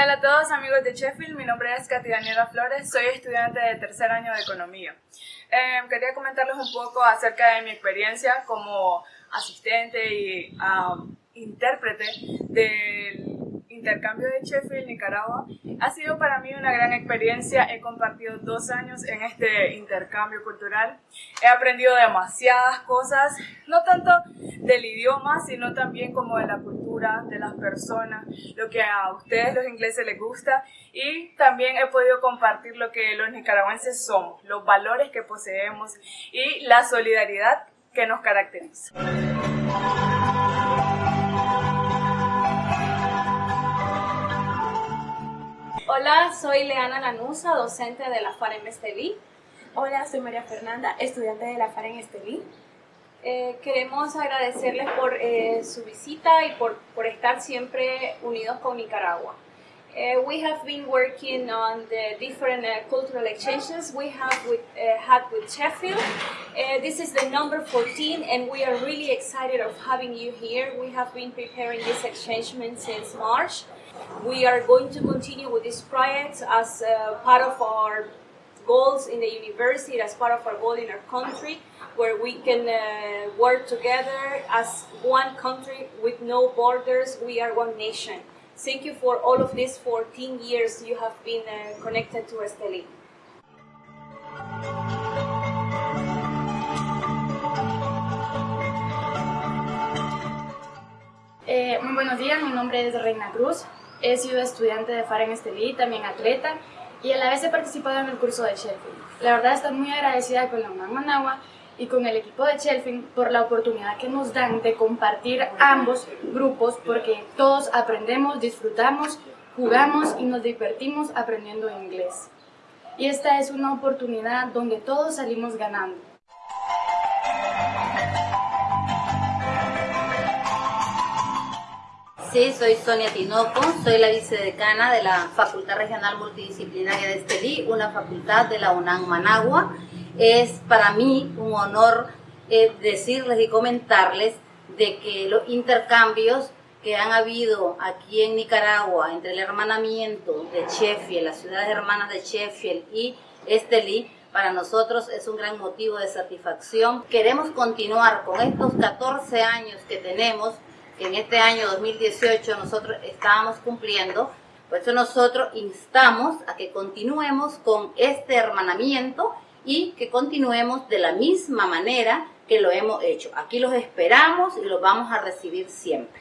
tal a todos amigos de Sheffield? Mi nombre es Katy Daniela Flores, soy estudiante de tercer año de Economía. Em, quería comentarles un poco acerca de mi experiencia como asistente y intérprete del intercambio de Sheffield, Nicaragua. Ha sido para mí una gran experiencia. He compartido dos años en este intercambio cultural. He aprendido demasiadas cosas, no tanto del idioma, sino también como de la cultura, de las personas, lo que a ustedes los ingleses les gusta. Y también he podido compartir lo que los nicaragüenses somos, los valores que poseemos y la solidaridad que nos caracteriza. Hola, soy Leana Lanusa, docente de la FAR en Estelí. Hola, soy María Fernanda, estudiante de la FAR en Estelí. Eh, queremos agradecerles por eh, su visita y por, por estar siempre unidos con Nicaragua. Uh, we have been working on the different uh, cultural exchanges we have with, uh, had with Sheffield. this is the number 14 and we are really excited of having you here. We have been preparing this exchange since March. We are going to continue with this project as part of our goals in the university, as part of our goal in our country, where we can uh, work together as one country with no borders. We are one nation. Thank you for all of these 14 years you have been uh, connected to Esteli. Eh, muy buenos días, mi nombre es Reina Cruz. He sido estudiante de FAR en Estelí, también atleta, y a la vez he participado en el curso de Sheffield. La verdad estoy muy agradecida con la UNAM Managua y con el equipo de Shelfing por la oportunidad que nos dan de compartir ambos grupos porque todos aprendemos, disfrutamos, jugamos y nos divertimos aprendiendo inglés. Y esta es una oportunidad donde todos salimos ganando. Sí, soy Sonia Tinoco, soy la vicedecana de la Facultad Regional Multidisciplinaria de Estelí, una facultad de la UNAM Managua es para mí un honor eh, decirles y comentarles de que los intercambios que han habido aquí en Nicaragua entre el hermanamiento de Sheffield, las ciudades hermanas de Sheffield y Estelí, para nosotros es un gran motivo de satisfacción. Queremos continuar con estos 14 años que tenemos, en este año 2018 nosotros estábamos cumpliendo, por eso nosotros instamos a que continuemos con este hermanamiento y que continuemos de la misma manera que lo hemos hecho. Aquí los esperamos y los vamos a recibir siempre.